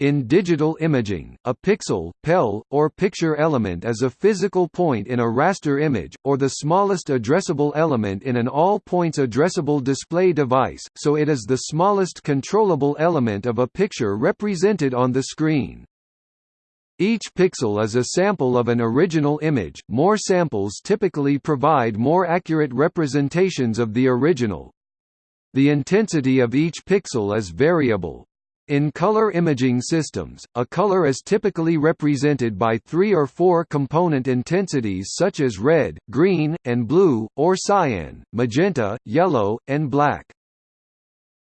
In digital imaging, a pixel, PEL, or picture element is a physical point in a raster image, or the smallest addressable element in an all-points addressable display device, so it is the smallest controllable element of a picture represented on the screen. Each pixel is a sample of an original image, more samples typically provide more accurate representations of the original. The intensity of each pixel is variable, in color imaging systems, a color is typically represented by three or four component intensities such as red, green, and blue, or cyan, magenta, yellow, and black.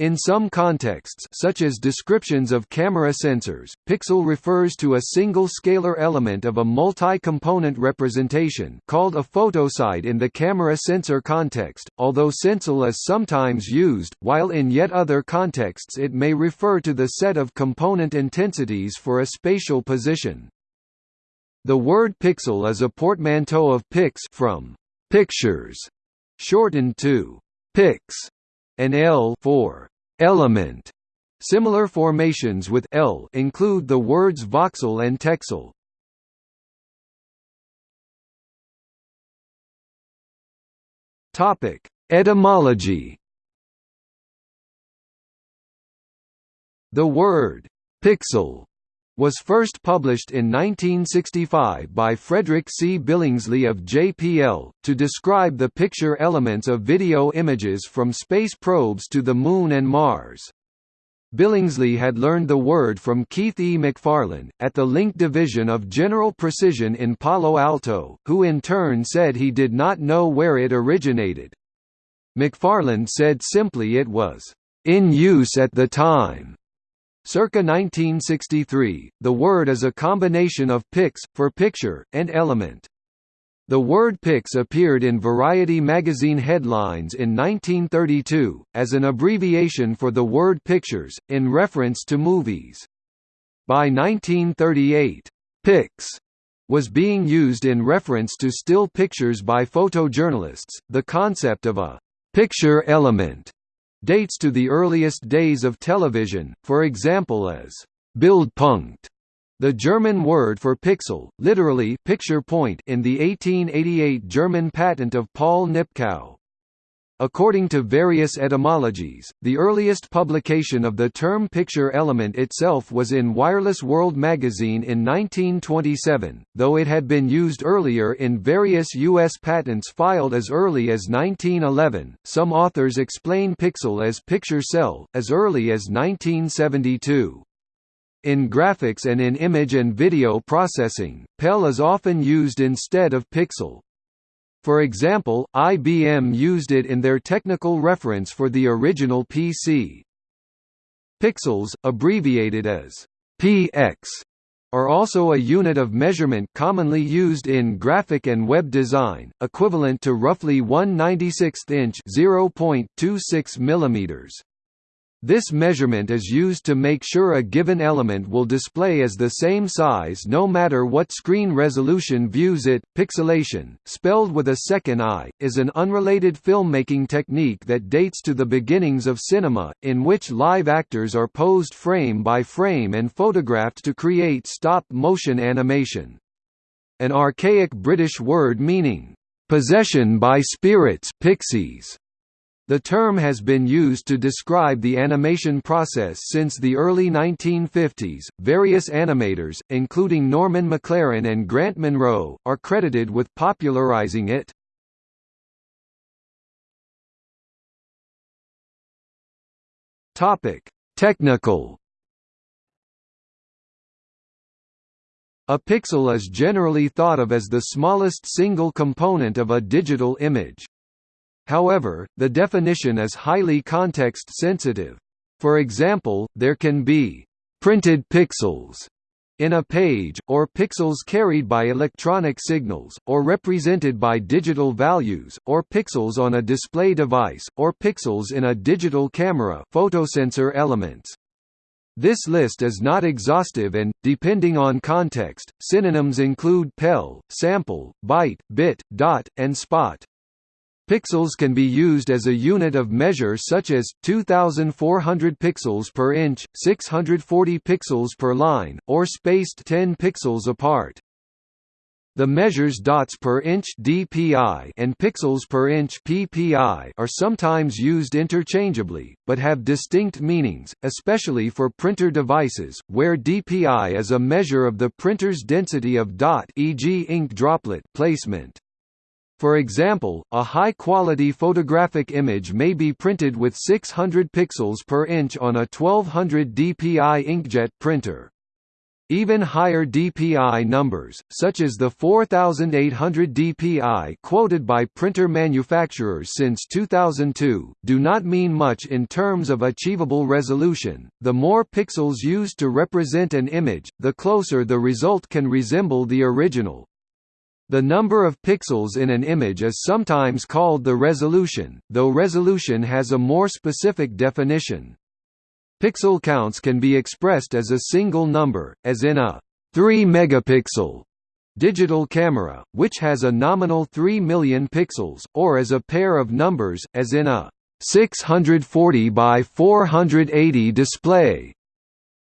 In some contexts such as descriptions of camera sensors, pixel refers to a single scalar element of a multi-component representation called a photosite in the camera sensor context, although sensel is sometimes used, while in yet other contexts it may refer to the set of component intensities for a spatial position. The word pixel is a portmanteau of pix from pictures, shortened to pix and L for element. Similar formations with L include the words voxel and texel. Topic: Etymology. The word pixel was first published in 1965 by Frederick C. Billingsley of JPL, to describe the picture elements of video images from space probes to the Moon and Mars. Billingsley had learned the word from Keith E. McFarland, at the Link Division of General Precision in Palo Alto, who in turn said he did not know where it originated. McFarland said simply it was, "...in use at the time." Circa 1963, the word is a combination of pix, for picture, and element. The word pix appeared in Variety magazine headlines in 1932, as an abbreviation for the word pictures, in reference to movies. By 1938, pix was being used in reference to still pictures by photojournalists. The concept of a picture element dates to the earliest days of television, for example as Bildpunkt, the German word for pixel, literally picture point in the 1888 German patent of Paul Nipkow. According to various etymologies, the earliest publication of the term picture element itself was in Wireless World magazine in 1927, though it had been used earlier in various U.S. patents filed as early as 1911. Some authors explain pixel as picture cell, as early as 1972. In graphics and in image and video processing, PEL is often used instead of pixel, for example, IBM used it in their technical reference for the original PC. Pixels, abbreviated as PX, are also a unit of measurement commonly used in graphic and web design, equivalent to roughly 1 96th inch (0.26 mm). This measurement is used to make sure a given element will display as the same size no matter what screen resolution views it. Pixelation, spelled with a second I, is an unrelated filmmaking technique that dates to the beginnings of cinema, in which live actors are posed frame by frame and photographed to create stop-motion animation. An archaic British word meaning, possession by spirits pixies the term has been used to describe the animation process since the early 1950s. Various animators, including Norman McLaren and Grant Munro, are credited with popularizing it. Topic: Technical A pixel is generally thought of as the smallest single component of a digital image. However, the definition is highly context-sensitive. For example, there can be «printed pixels» in a page, or pixels carried by electronic signals, or represented by digital values, or pixels on a display device, or pixels in a digital camera photosensor elements. This list is not exhaustive and, depending on context, synonyms include PEL, sample, byte, bit, dot, and spot. Pixels can be used as a unit of measure such as 2400 pixels per inch, 640 pixels per line, or spaced 10 pixels apart. The measures dots per inch (dpi) and pixels per inch (ppi) are sometimes used interchangeably, but have distinct meanings, especially for printer devices, where dpi is a measure of the printer's density of dot, e.g., ink droplet placement. For example, a high-quality photographic image may be printed with 600 pixels per inch on a 1200 dpi inkjet printer. Even higher DPI numbers, such as the 4800 DPI quoted by printer manufacturers since 2002, do not mean much in terms of achievable resolution. The more pixels used to represent an image, the closer the result can resemble the original. The number of pixels in an image is sometimes called the resolution, though resolution has a more specific definition. Pixel counts can be expressed as a single number, as in a 3 megapixel digital camera, which has a nominal 3 million pixels, or as a pair of numbers, as in a 640 by 480 display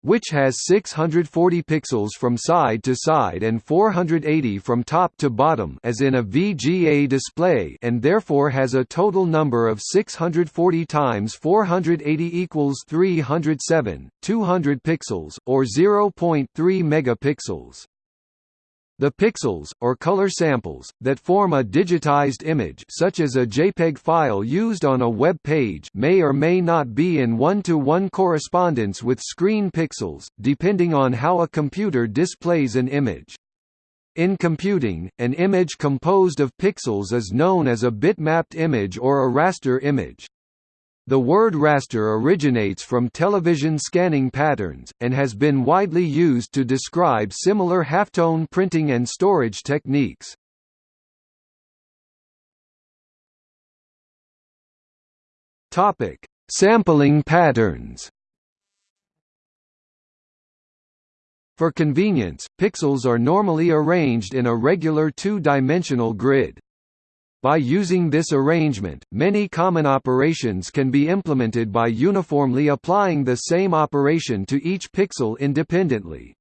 which has 640 pixels from side to side and 480 from top to bottom as in a VGA display and therefore has a total number of 640 times 480 equals 307, 200 pixels, or 0.3 megapixels. The pixels, or color samples, that form a digitized image such as a JPEG file used on a web page may or may not be in one-to-one -one correspondence with screen pixels, depending on how a computer displays an image. In computing, an image composed of pixels is known as a bitmapped image or a raster image. The word raster originates from television scanning patterns, and has been widely used to describe similar halftone printing and storage techniques. Sampling patterns For convenience, pixels are normally arranged in a regular two-dimensional grid. By using this arrangement, many common operations can be implemented by uniformly applying the same operation to each pixel independently.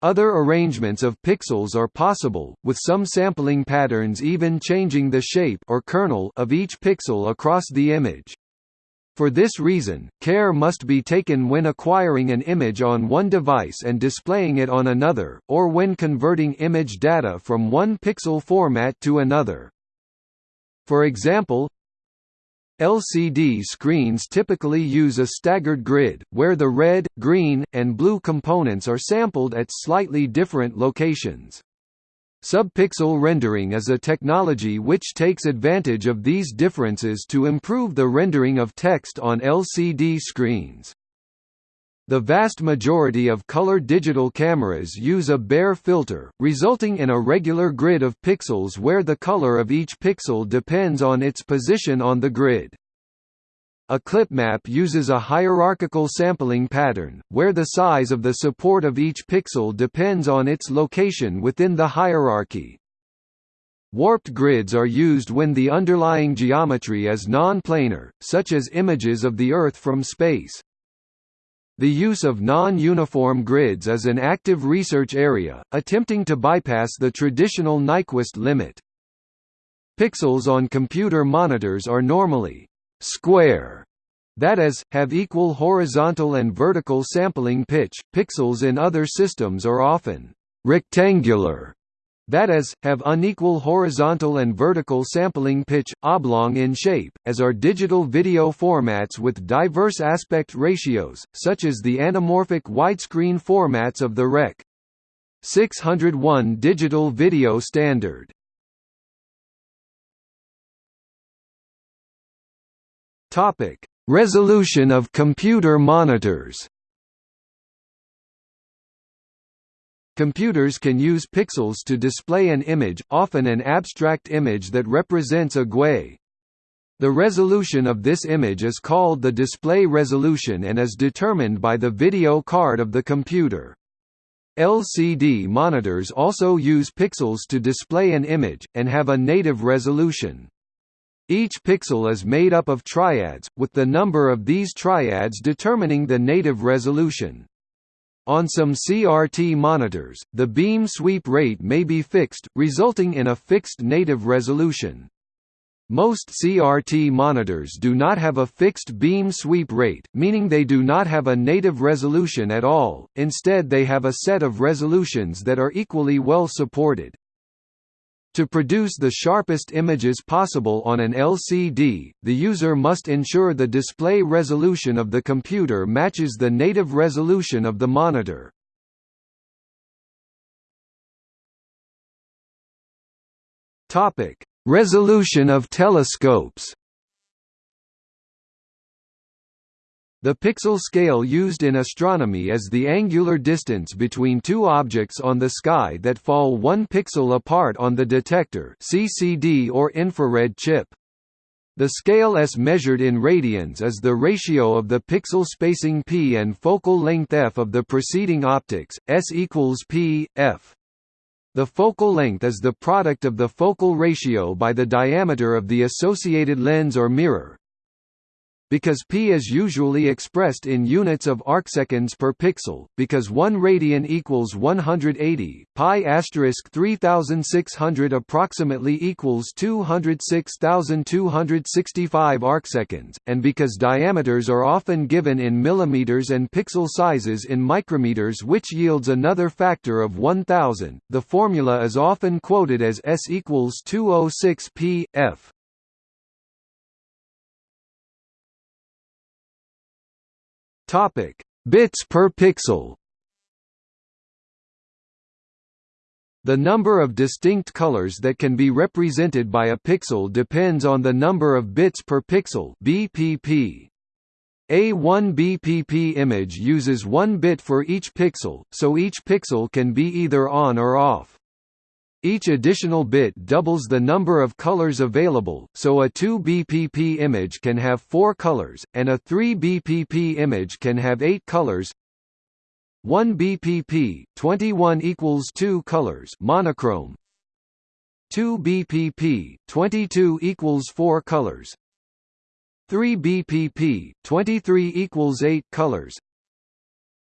Other arrangements of pixels are possible, with some sampling patterns even changing the shape or kernel of each pixel across the image. For this reason, care must be taken when acquiring an image on one device and displaying it on another, or when converting image data from one pixel format to another. For example, LCD screens typically use a staggered grid, where the red, green, and blue components are sampled at slightly different locations. Subpixel rendering is a technology which takes advantage of these differences to improve the rendering of text on LCD screens. The vast majority of color digital cameras use a Bayer filter, resulting in a regular grid of pixels where the color of each pixel depends on its position on the grid. A clip map uses a hierarchical sampling pattern, where the size of the support of each pixel depends on its location within the hierarchy. Warped grids are used when the underlying geometry is non-planar, such as images of the Earth from space. The use of non-uniform grids is an active research area, attempting to bypass the traditional Nyquist limit. Pixels on computer monitors are normally square, that is, have equal horizontal and vertical sampling pitch. Pixels in other systems are often rectangular, that is, have unequal horizontal and vertical sampling pitch, oblong in shape, as are digital video formats with diverse aspect ratios, such as the anamorphic widescreen formats of the Rec. 601 digital video standard. Resolution of computer monitors Computers can use pixels to display an image, often an abstract image that represents a GUI. The resolution of this image is called the display resolution and is determined by the video card of the computer. LCD monitors also use pixels to display an image, and have a native resolution. Each pixel is made up of triads, with the number of these triads determining the native resolution. On some CRT monitors, the beam sweep rate may be fixed, resulting in a fixed native resolution. Most CRT monitors do not have a fixed beam sweep rate, meaning they do not have a native resolution at all, instead they have a set of resolutions that are equally well supported. To produce the sharpest images possible on an LCD, the user must ensure the display resolution of the computer matches the native resolution of the monitor. Resolution of telescopes The pixel scale used in astronomy is the angular distance between two objects on the sky that fall one pixel apart on the detector CCD or infrared chip. The scale S measured in radians is the ratio of the pixel spacing p and focal length f of the preceding optics, S equals p, f. The focal length is the product of the focal ratio by the diameter of the associated lens or mirror, because p is usually expressed in units of arcseconds per pixel, because 1 radian equals 180, pi asterisk 3600 approximately equals 206,265 arcseconds, and because diameters are often given in millimeters and pixel sizes in micrometers which yields another factor of 1000, the formula is often quoted as S equals 206 p, f. Topic: Bits per pixel. The number of distinct colors that can be represented by a pixel depends on the number of bits per pixel (BPP). A 1 BPP image uses 1 bit for each pixel, so each pixel can be either on or off. Each additional bit doubles the number of colors available, so a 2 BPP image can have 4 colors, and a 3 BPP image can have 8 colors. 1 BPP 21 equals 2 colors monochrome. 2 BPP 22 equals 4 colors. 3 BPP 23 equals 8 colors.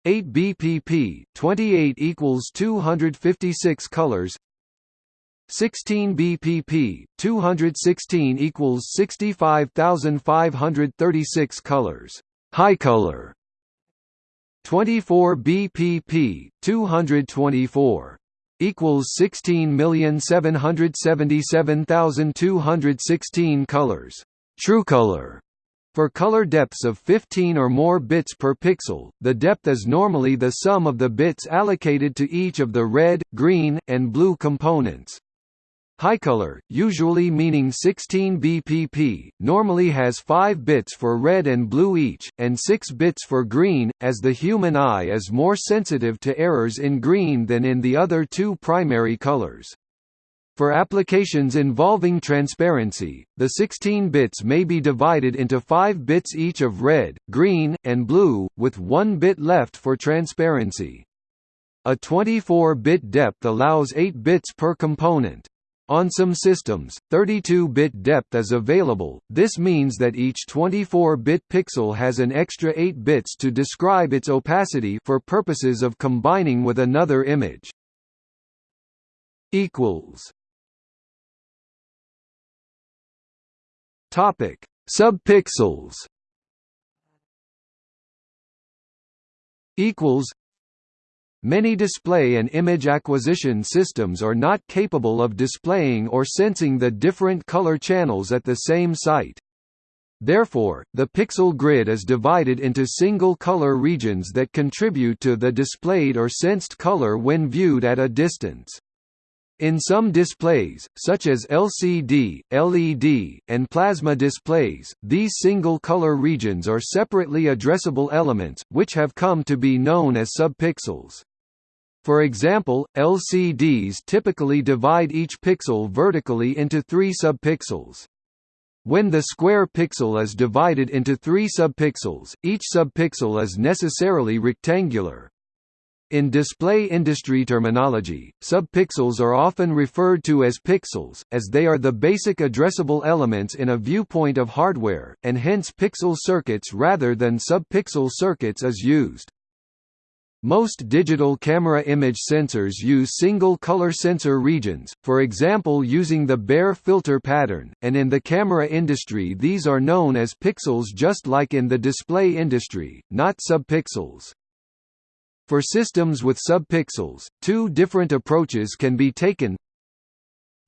8 BPP 28 equals 256 colors 16 BPP, 216 equals 65,536 colors. High color. 24 BPP, 224 equals 16,777,216 colors. True color. For color depths of 15 or more bits per pixel, the depth is normally the sum of the bits allocated to each of the red, green, and blue components. Highcolor, usually meaning 16 BPP, normally has 5 bits for red and blue each, and 6 bits for green, as the human eye is more sensitive to errors in green than in the other two primary colors. For applications involving transparency, the 16 bits may be divided into 5 bits each of red, green, and blue, with 1 bit left for transparency. A 24-bit depth allows 8 bits per component. On some systems, 32-bit depth is available, this means that each 24-bit pixel has an extra 8 bits to describe its opacity for purposes of combining with another image. Topic: Subpixels. Equals Many display and image acquisition systems are not capable of displaying or sensing the different color channels at the same site. Therefore, the pixel grid is divided into single color regions that contribute to the displayed or sensed color when viewed at a distance. In some displays, such as LCD, LED, and plasma displays, these single-color regions are separately addressable elements, which have come to be known as subpixels. For example, LCDs typically divide each pixel vertically into three subpixels. When the square pixel is divided into three subpixels, each subpixel is necessarily rectangular. In display industry terminology, subpixels are often referred to as pixels, as they are the basic addressable elements in a viewpoint of hardware, and hence pixel circuits rather than subpixel circuits is used. Most digital camera image sensors use single color sensor regions, for example using the Bayer filter pattern, and in the camera industry these are known as pixels just like in the display industry, not subpixels. For systems with subpixels, two different approaches can be taken.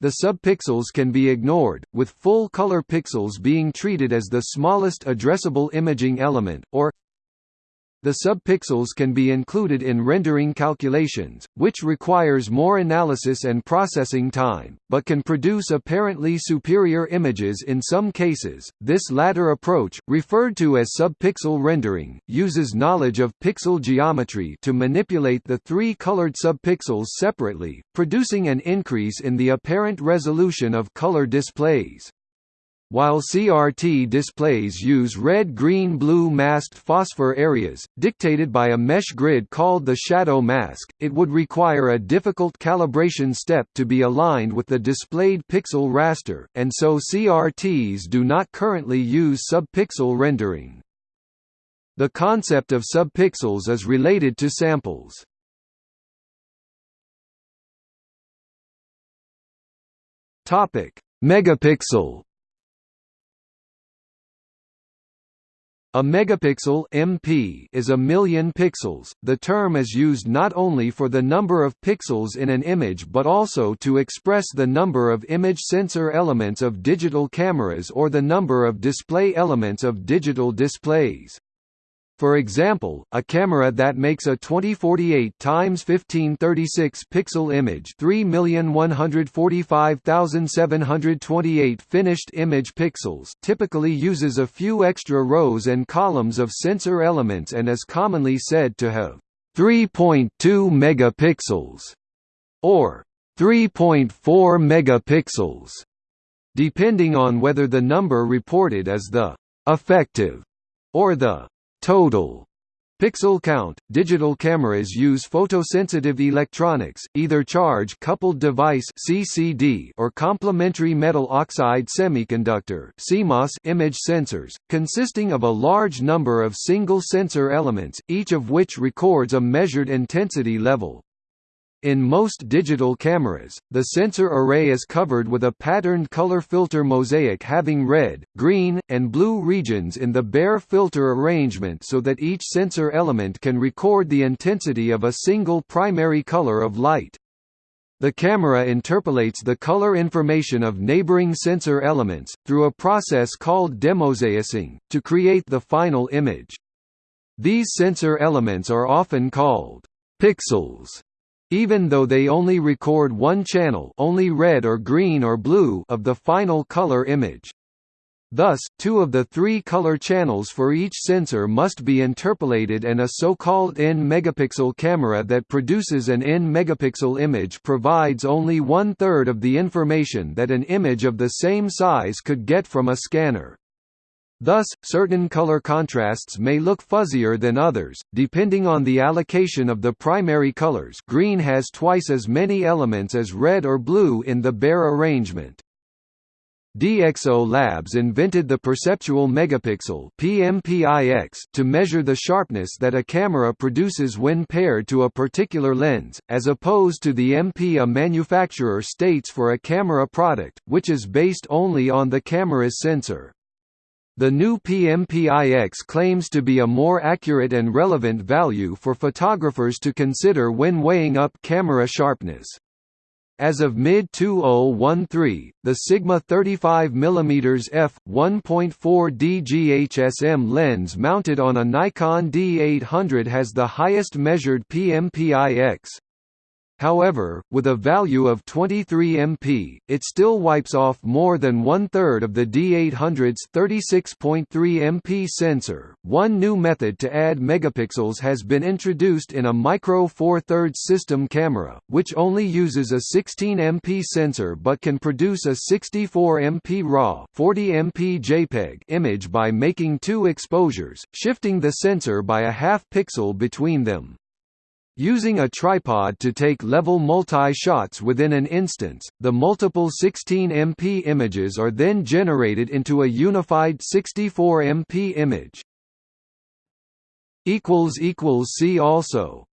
The subpixels can be ignored, with full-color pixels being treated as the smallest addressable imaging element, or the subpixels can be included in rendering calculations, which requires more analysis and processing time, but can produce apparently superior images in some cases. This latter approach, referred to as subpixel rendering, uses knowledge of pixel geometry to manipulate the three colored subpixels separately, producing an increase in the apparent resolution of color displays. While CRT displays use red-green-blue masked phosphor areas, dictated by a mesh grid called the shadow mask, it would require a difficult calibration step to be aligned with the displayed pixel raster, and so CRTs do not currently use subpixel rendering. The concept of subpixels is related to samples. Megapixel A megapixel MP is a million pixels. The term is used not only for the number of pixels in an image but also to express the number of image sensor elements of digital cameras or the number of display elements of digital displays. For example, a camera that makes a 2048 x 1536 pixel image 3,145,728 finished image pixels typically uses a few extra rows and columns of sensor elements and is commonly said to have 3.2 megapixels or 3.4 megapixels depending on whether the number reported is the effective or the Total Pixel count – Digital cameras use photosensitive electronics, either charge-coupled device (CCD) or complementary metal oxide semiconductor (CMOS) image sensors, consisting of a large number of single sensor elements, each of which records a measured intensity level. In most digital cameras, the sensor array is covered with a patterned color filter mosaic having red, green, and blue regions in the Bayer filter arrangement so that each sensor element can record the intensity of a single primary color of light. The camera interpolates the color information of neighboring sensor elements, through a process called demosaicing, to create the final image. These sensor elements are often called pixels even though they only record one channel only red or green or blue of the final color image. Thus, two of the three color channels for each sensor must be interpolated and a so-called n-megapixel camera that produces an n-megapixel image provides only one-third of the information that an image of the same size could get from a scanner. Thus, certain color contrasts may look fuzzier than others, depending on the allocation of the primary colors green has twice as many elements as red or blue in the Bayer arrangement. DxO Labs invented the perceptual megapixel PMPIX to measure the sharpness that a camera produces when paired to a particular lens, as opposed to the MP a manufacturer states for a camera product, which is based only on the camera's sensor. The new PMPIX claims to be a more accurate and relevant value for photographers to consider when weighing up camera sharpness. As of mid-2013, the Sigma 35 mm f 1.4D GHSM lens mounted on a Nikon D800 has the highest measured PMPIX. However, with a value of 23 MP, it still wipes off more than one third of the D800's 36.3 MP sensor. One new method to add megapixels has been introduced in a Micro Four Thirds system camera, which only uses a 16 MP sensor but can produce a 64 MP RAW 40 MP JPEG image by making two exposures, shifting the sensor by a half pixel between them. Using a tripod to take level multi-shots within an instance, the multiple 16MP images are then generated into a unified 64MP image. See also